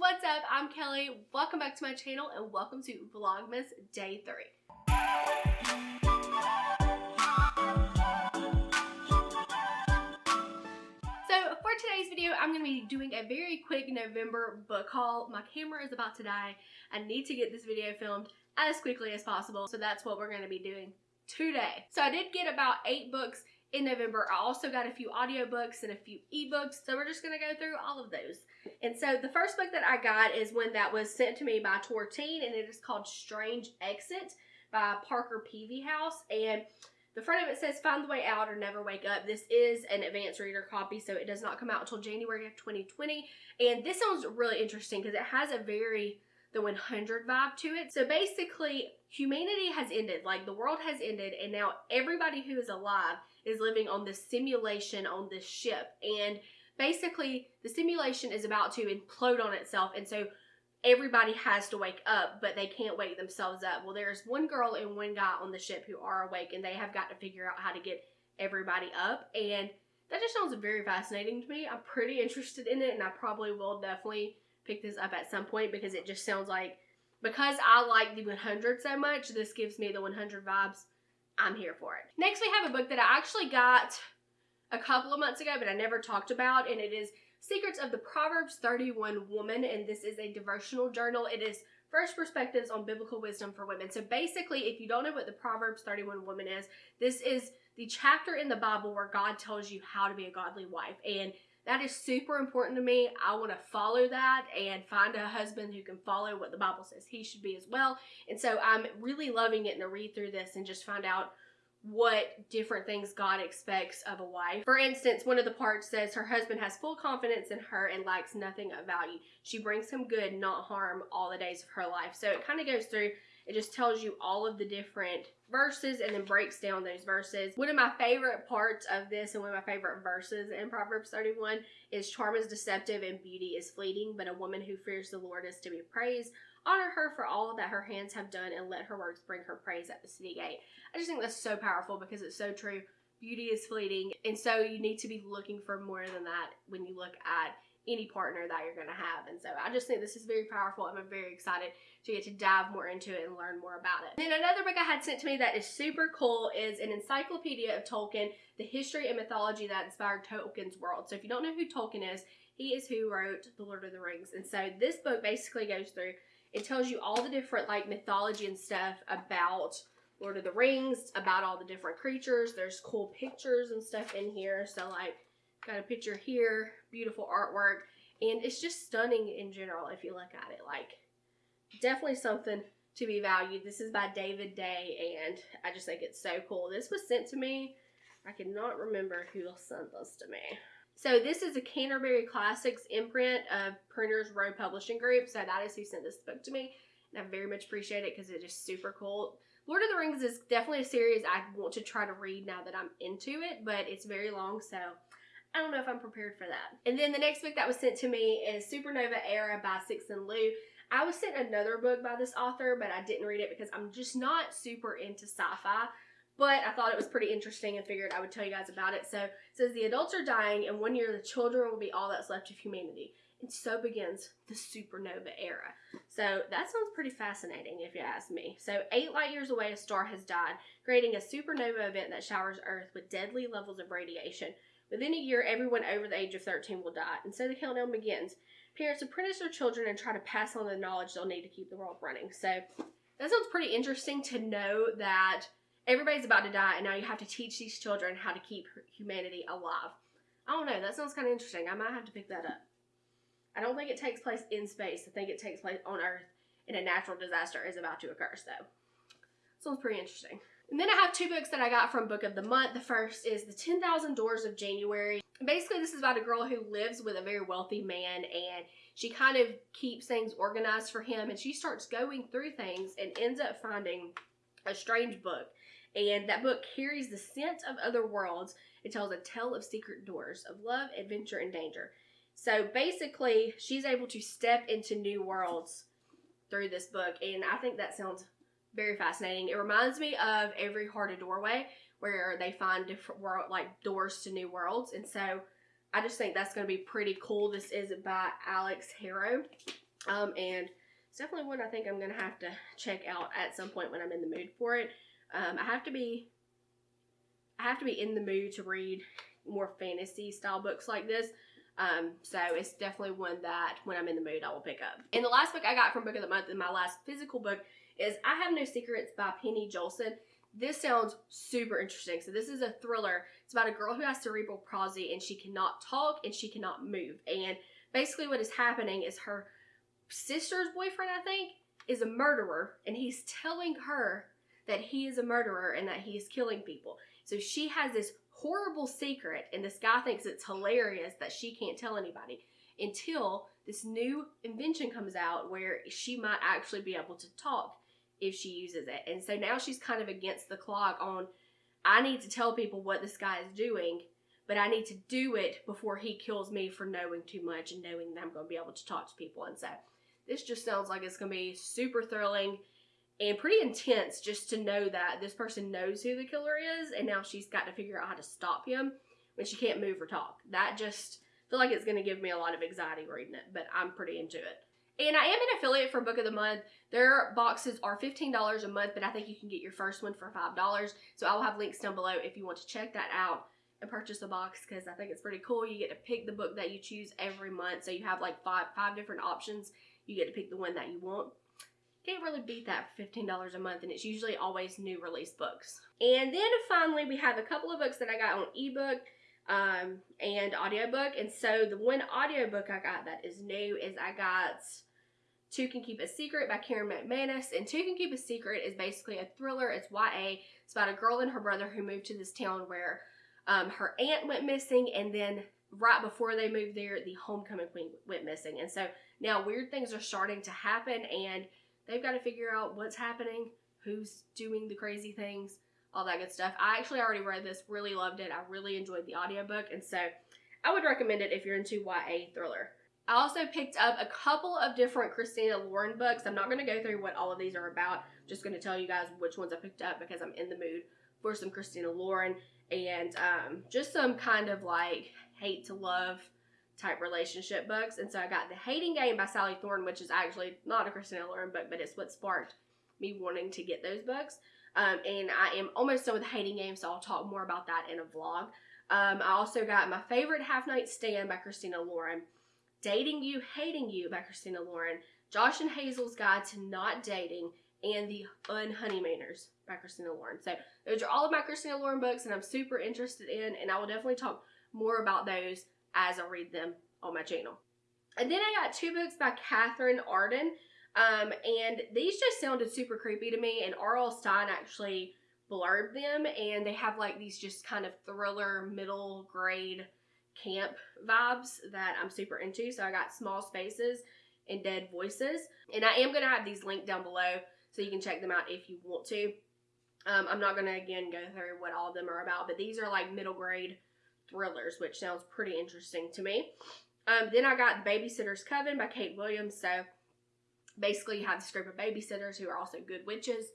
what's up? I'm Kelly. Welcome back to my channel and welcome to Vlogmas Day 3. So for today's video, I'm going to be doing a very quick November book haul. My camera is about to die. I need to get this video filmed as quickly as possible. So that's what we're going to be doing today. So I did get about eight books in November. I also got a few audiobooks and a few ebooks. So we're just going to go through all of those. And so the first book that I got is one that was sent to me by Tor Teen and it is called Strange Exit by Parker Peevyhouse. And the front of it says Find the Way Out or Never Wake Up. This is an advanced reader copy, so it does not come out until January of 2020. And this sounds really interesting because it has a very the 100 vibe to it. So basically, humanity has ended. Like the world has ended, and now everybody who is alive is living on this simulation on this ship. And basically, the simulation is about to implode on itself, and so everybody has to wake up, but they can't wake themselves up. Well, there's one girl and one guy on the ship who are awake, and they have got to figure out how to get everybody up. And that just sounds very fascinating to me. I'm pretty interested in it, and I probably will definitely pick this up at some point because it just sounds like because I like the 100 so much, this gives me the 100 vibes. I'm here for it. Next, we have a book that I actually got a couple of months ago, but I never talked about, and it is Secrets of the Proverbs 31 Woman, and this is a devotional journal. It is first perspectives on biblical wisdom for women. So basically, if you don't know what the Proverbs 31 Woman is, this is the chapter in the Bible where God tells you how to be a godly wife. And that is super important to me. I want to follow that and find a husband who can follow what the Bible says he should be as well. And so I'm really loving it to read through this and just find out what different things God expects of a wife. For instance, one of the parts says her husband has full confidence in her and lacks nothing of value. She brings him good, not harm, all the days of her life. So it kind of goes through, it just tells you all of the different verses and then breaks down those verses. One of my favorite parts of this and one of my favorite verses in Proverbs 31 is charm is deceptive and beauty is fleeting, but a woman who fears the Lord is to be praised. Honor her for all that her hands have done and let her works bring her praise at the city gate. I just think that's so powerful because it's so true. Beauty is fleeting, and so you need to be looking for more than that when you look at any partner that you're going to have. And so I just think this is very powerful I'm very excited to get to dive more into it and learn more about it. Then another book I had sent to me that is super cool is an encyclopedia of Tolkien, the history and mythology that inspired Tolkien's world. So if you don't know who Tolkien is, he is who wrote The Lord of the Rings. And so this book basically goes through it tells you all the different like mythology and stuff about Lord of the Rings, about all the different creatures. There's cool pictures and stuff in here. So like got a picture here, beautiful artwork, and it's just stunning in general if you look at it. Like definitely something to be valued. This is by David Day and I just think it's so cool. This was sent to me. I cannot remember who sent this to me. So this is a Canterbury Classics imprint of Printers Row Publishing Group. So that is who sent this book to me. And I very much appreciate it because it is super cool. Lord of the Rings is definitely a series I want to try to read now that I'm into it, but it's very long, so I don't know if I'm prepared for that. And then the next book that was sent to me is Supernova Era by Cixin Liu. I was sent another book by this author, but I didn't read it because I'm just not super into sci-fi. But I thought it was pretty interesting and figured I would tell you guys about it. So it says the adults are dying, and one year the children will be all that's left of humanity. And so begins the supernova era. So that sounds pretty fascinating if you ask me. So, eight light years away, a star has died, creating a supernova event that showers Earth with deadly levels of radiation. Within a year, everyone over the age of 13 will die, and so the countdown begins. Parents apprentice their children and try to pass on the knowledge they'll need to keep the world running. So, that sounds pretty interesting to know that everybody's about to die, and now you have to teach these children how to keep humanity alive. I don't know. That sounds kind of interesting. I might have to pick that up. I don't think it takes place in space. I think it takes place on Earth, and a natural disaster is about to occur. So, sounds pretty interesting. And then I have two books that I got from Book of the Month. The first is The 10,000 Doors of January. Basically, this is about a girl who lives with a very wealthy man and she kind of keeps things organized for him and she starts going through things and ends up finding a strange book and that book carries the scent of other worlds. It tells a tale of secret doors, of love, adventure, and danger. So basically, she's able to step into new worlds through this book, and I think that sounds very fascinating. It reminds me of Every Heart a Doorway, where they find different world like doors to new worlds, and so I just think that's going to be pretty cool. This is by Alix Harrow. Um, and it's definitely one I think I'm going to have to check out at some point when I'm in the mood for it. Um, I have to be I have to be in the mood to read more fantasy style books like this. Um, so it's definitely one that when I'm in the mood I will pick up. And the last book I got from Book of the Month and my last physical book is I Have No Secrets by Penny Joelson. This sounds super interesting. So this is a thriller. It's about a girl who has cerebral palsy and she cannot talk and she cannot move. And basically what is happening is her sister's boyfriend, I think, is a murderer and he's telling her that he is a murderer and that he is killing people. So she has this horrible secret, and this guy thinks it's hilarious that she can't tell anybody until this new invention comes out where she might actually be able to talk if she uses it. And so now she's kind of against the clock on I need to tell people what this guy is doing, but I need to do it before he kills me for knowing too much and knowing that I'm going to be able to talk to people. And so this just sounds like it's going to be super thrilling and pretty intense just to know that this person knows who the killer is and now she's got to figure out how to stop him when she can't move or talk. That just feel like it's going to give me a lot of anxiety reading it, but I'm pretty into it. And I am an affiliate for Book of the Month. Their boxes are $15 a month, but I think you can get your first one for $5. So I will have links down below if you want to check that out and purchase a box because I think it's pretty cool. You get to pick the book that you choose every month. So you have like five five different options. You get to pick the one that you want. Can't really beat that for $15 a month, and it's usually always new release books. And then finally, we have a couple of books that I got on ebook um, and audiobook. And so the one audiobook I got that is new is I got Two Can Keep a Secret by Karen McManus. And Two Can Keep a Secret is basically a thriller. It's YA. It's about a girl and her brother who moved to this town where um, her aunt went missing and then right before they moved there, the homecoming queen went missing. And so now weird things are starting to happen and they've got to figure out what's happening, who's doing the crazy things, all that good stuff. I actually already read this, really loved it. I really enjoyed the audiobook, and so I would recommend it if you're into YA thriller. I also picked up a couple of different Christina Lauren books. I'm not going to go through what all of these are about. I'm just going to tell you guys which ones I picked up because I'm in the mood for some Christina Lauren and um, just some kind of like hate to love type relationship books. And so I got The Hating Game by Sally Thorne, which is actually not a Christina Lauren book, but it's what sparked me wanting to get those books. Um, and I am almost done with The Hating Game, so I'll talk more about that in a vlog. Um, I also got my favorite Half Night Stand by Christina Lauren, Dating You, Hating You by Christina Lauren, Josh and Hazel's Guide to Not Dating, and The Unhoneymooners by Christina Lauren. So those are all of my Christina Lauren books, and I'm super interested in, and I will definitely talk more about those as I read them on my channel. And then I got two books by Katherine Arden. Um, and these just sounded super creepy to me. And R.L. Stine actually blurbed them. And they have like these just kind of thriller, middle grade camp vibes that I'm super into. So I got Small Spaces and Dead Voices. And I am going to have these linked down below so you can check them out if you want to. Um, I'm not going to, again, go through what all of them are about. But these are like middle grade thrillers, which sounds pretty interesting to me. Um, then I got Babysitter's Coven by Kate Williams. So basically, you have this group of babysitters who are also good witches.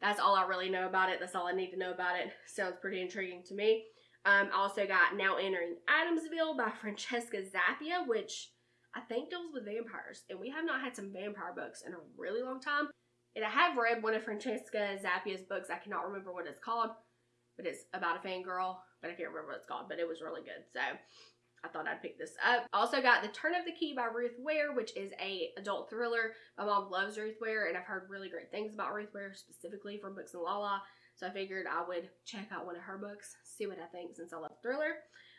That's all I really know about it. That's all I need to know about it. Sounds pretty intriguing to me. Um, I also got Now Entering Adamsville by Francesca Zappia, which I think deals with vampires. And we have not had some vampire books in a really long time. And I have read one of Francesca Zappia's books. I cannot remember what it's called, but it's about a fangirl but I can't remember what it's called, but it was really good. So I thought I'd pick this up. Also got The Turn of the Key by Ruth Ware, which is a adult thriller. My mom loves Ruth Ware, and I've heard really great things about Ruth Ware, specifically from Books and Lala. So I figured I would check out one of her books, see what I think since I love thriller.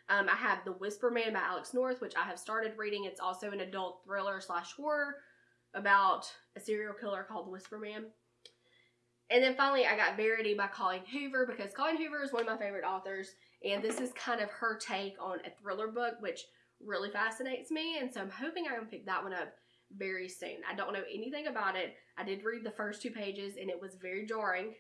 Um, I have The Whisper Man by Alex North, which I have started reading. It's also an adult thriller slash horror about a serial killer called the Whisper Man. And then finally, I got Verity by Colleen Hoover because Colleen Hoover is one of my favorite authors. And this is kind of her take on a thriller book, which really fascinates me. And so I'm hoping I can pick that one up very soon. I don't know anything about it. I did read the first two pages and it was very jarring.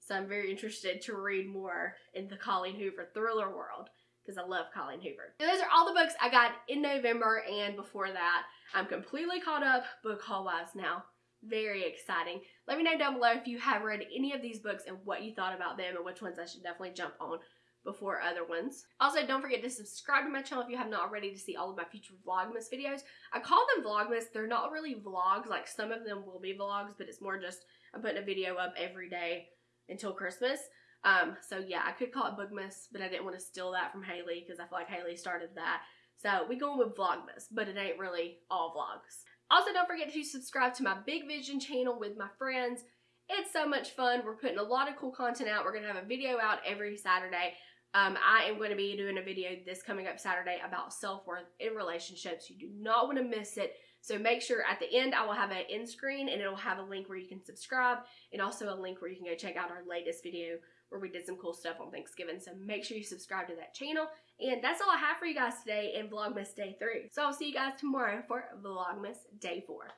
So I'm very interested to read more in the Colleen Hoover thriller world because I love Colleen Hoover. So those are all the books I got in November and before that. I'm completely caught up book haul wise now. Very exciting. Let me know down below if you have read any of these books and what you thought about them and which ones I should definitely jump on before other ones. Also, don't forget to subscribe to my channel if you have not already to see all of my future Vlogmas videos. I call them Vlogmas. They're not really vlogs. Like, some of them will be vlogs, but it's more just I'm putting a video up every day until Christmas. Um, so yeah, I could call it Bookmas, but I didn't want to steal that from Haley because I feel like Haley started that. So we going with Vlogmas, but it ain't really all vlogs. Also, don't forget to subscribe to my Big Vision channel with my friends. It's so much fun. We're putting a lot of cool content out. We're going to have a video out every Saturday. Um, I am going to be doing a video this coming up Saturday about self-worth in relationships. You do not want to miss it. So make sure at the end I will have an end screen and it'll have a link where you can subscribe and also a link where you can go check out our latest video where we did some cool stuff on Thanksgiving. So make sure you subscribe to that channel. And that's all I have for you guys today in Vlogmas Day 3. So I'll see you guys tomorrow for Vlogmas Day 4.